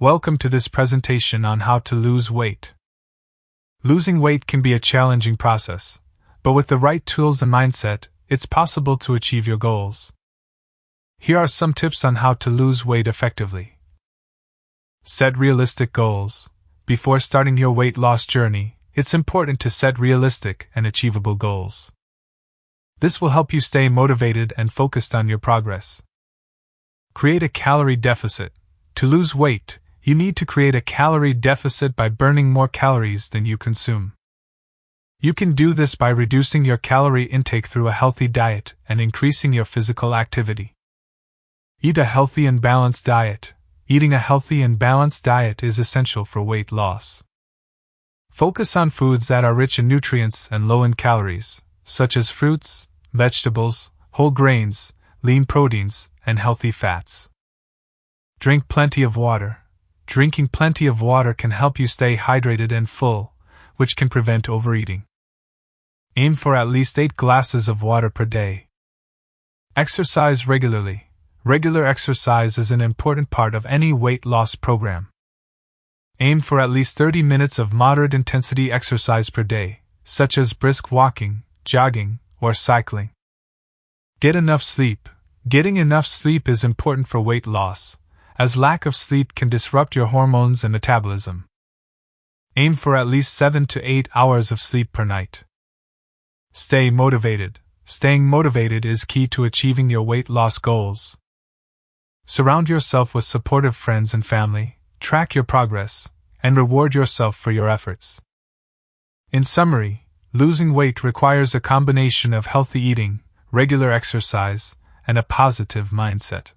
Welcome to this presentation on how to lose weight. Losing weight can be a challenging process, but with the right tools and mindset, it's possible to achieve your goals. Here are some tips on how to lose weight effectively. Set realistic goals. Before starting your weight loss journey, it's important to set realistic and achievable goals. This will help you stay motivated and focused on your progress. Create a calorie deficit. To lose weight, you need to create a calorie deficit by burning more calories than you consume. You can do this by reducing your calorie intake through a healthy diet and increasing your physical activity. Eat a healthy and balanced diet. Eating a healthy and balanced diet is essential for weight loss. Focus on foods that are rich in nutrients and low in calories, such as fruits, vegetables, whole grains, lean proteins, and healthy fats. Drink plenty of water. Drinking plenty of water can help you stay hydrated and full, which can prevent overeating. Aim for at least 8 glasses of water per day. Exercise regularly. Regular exercise is an important part of any weight loss program. Aim for at least 30 minutes of moderate intensity exercise per day, such as brisk walking, jogging, or cycling. Get enough sleep. Getting enough sleep is important for weight loss, as lack of sleep can disrupt your hormones and metabolism. Aim for at least 7 to 8 hours of sleep per night. Stay motivated. Staying motivated is key to achieving your weight loss goals. Surround yourself with supportive friends and family, track your progress, and reward yourself for your efforts. In summary, losing weight requires a combination of healthy eating, regular exercise, and a positive mindset.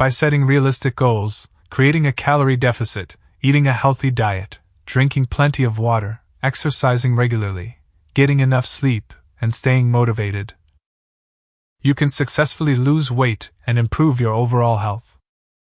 By setting realistic goals, creating a calorie deficit, eating a healthy diet, drinking plenty of water, exercising regularly, getting enough sleep, and staying motivated, you can successfully lose weight and improve your overall health.